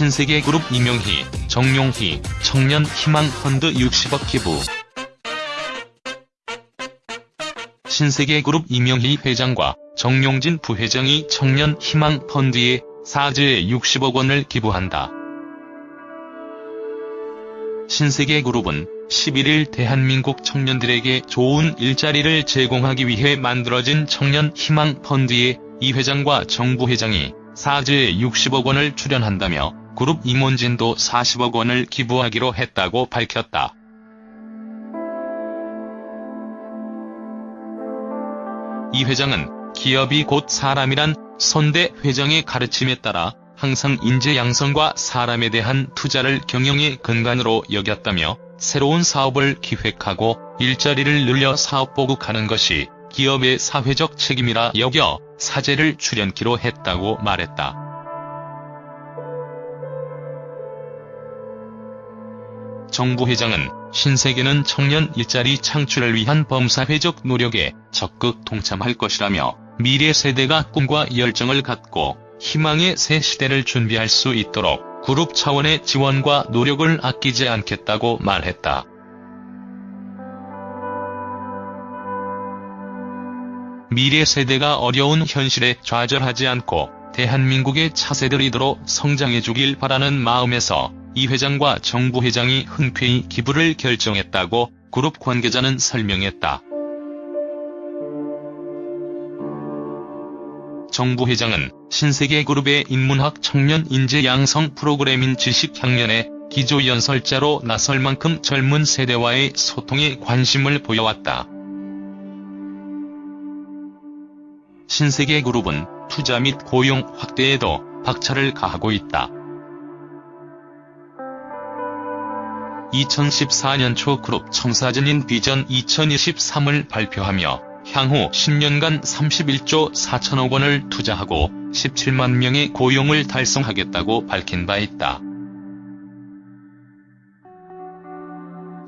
신세계그룹 이명희, 정용희, 청년희망펀드 60억 기부 신세계그룹 이명희 회장과 정용진 부회장이 청년희망펀드에 사죄 60억 원을 기부한다. 신세계그룹은 11일 대한민국 청년들에게 좋은 일자리를 제공하기 위해 만들어진 청년희망펀드에 이 회장과 정 부 회장이 사죄 60억 원을 출연한다며 그룹 임원진도 40억 원을 기부하기로 했다고 밝혔다. 이 회장은 기업이 곧 사람이란 선대 회장의 가르침에 따라 항상 인재 양성과 사람에 대한 투자를 경영의 근간으로 여겼다며 새로운 사업을 기획하고 일자리를 늘려 사업 보급하는 것이 기업의 사회적 책임이라 여겨 사죄를 출연키로 했다고 말했다. 정부 회장은 신세계는 청년 일자리 창출을 위한 범사회적 노력에 적극 동참할 것이라며 미래 세대가 꿈과 열정을 갖고 희망의 새 시대를 준비할 수 있도록 그룹 차원의 지원과 노력을 아끼지 않겠다고 말했다. 미래 세대가 어려운 현실에 좌절하지 않고 대한민국의 차세들이도록 성장해주길 바라는 마음에서 이 회장과 정부 회장이 흔쾌히 기부를 결정했다고 그룹 관계자는 설명했다. 정부 회장은 신세계그룹의 인문학 청년 인재 양성 프로그램인 지식향년에 기조연설자로 나설 만큼 젊은 세대와의 소통에 관심을 보여왔다. 신세계그룹은 투자 및 고용 확대에도 박차를 가하고 있다. 2014년 초 그룹 청사진인 비전 2023을 발표하며 향후 10년간 31조 4천억 원을 투자하고 17만 명의 고용을 달성하겠다고 밝힌 바 있다.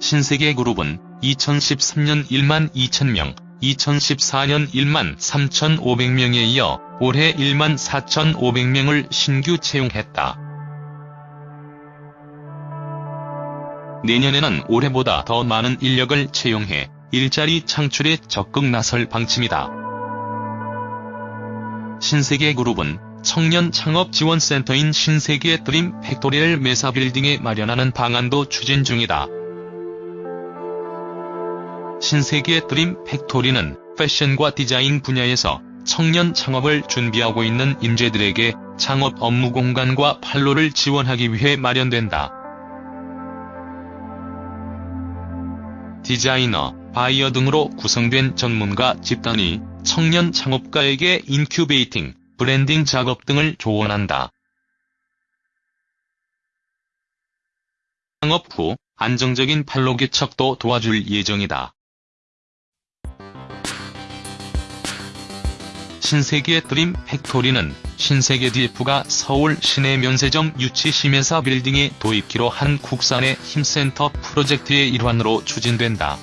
신세계 그룹은 2013년 1만 2천명, 2014년 1만 3,500명에 이어 올해 1만 4,500명을 신규 채용했다. 내년에는 올해보다 더 많은 인력을 채용해 일자리 창출에 적극 나설 방침이다. 신세계그룹은 청년 창업 지원센터인 신세계 Dream Factory를 메사빌딩에 마련하는 방안도 추진 중이다. 신세계 Dream Factory는 패션과 디자인 분야에서 청년 창업을 준비하고 있는 인재들에게 창업 업무 공간과 판로를 지원하기 위해 마련된다. 디자이너, 바이어 등으로 구성된 전문가 집단이 청년 창업가에게 incubating, branding 작업 등을 조언한다. 창업 후 안정적인 판로 개척도 도와줄 예정이다. 신세계 드림 팩토리는 신세계 DF가 서울 시내 면세점 유치 심해사 빌딩에 도입기로 한 국산의 힘센터 프로젝트의 일환으로 추진된다.